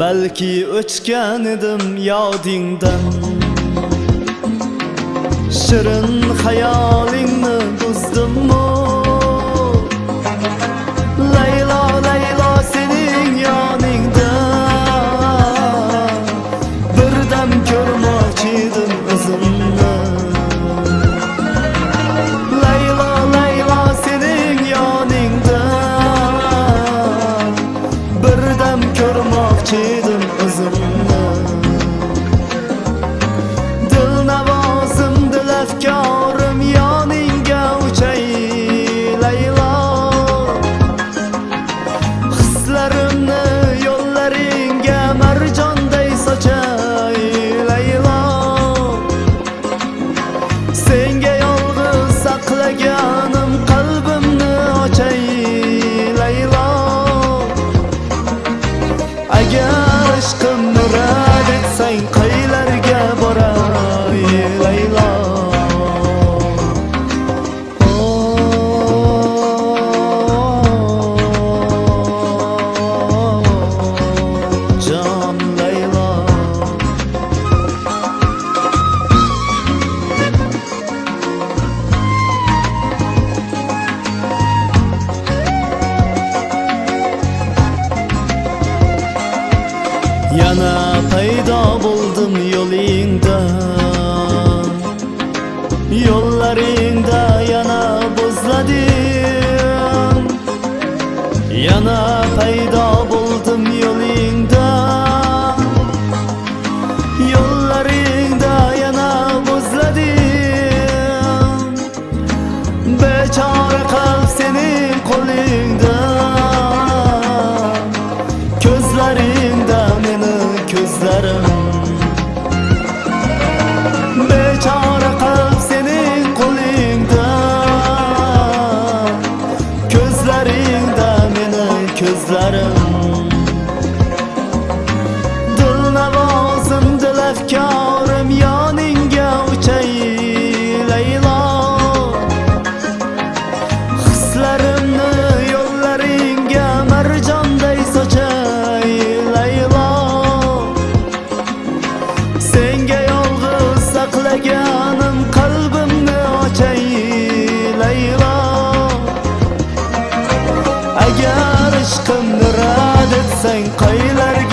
balki o'chgan edim yodingdan shirin xayolingni buzdimmi? Yana payda buldum yolunda Yollarında yana bozladım Yana payda buldum yolunda Yollarında yana bozladım Beçare ko'zlarim dil navozim dil afkorim yoningga uchay laylo. Hislarimni yo'llaringga marjonday sochay laylo. Senga yolg'iz saqlagan sen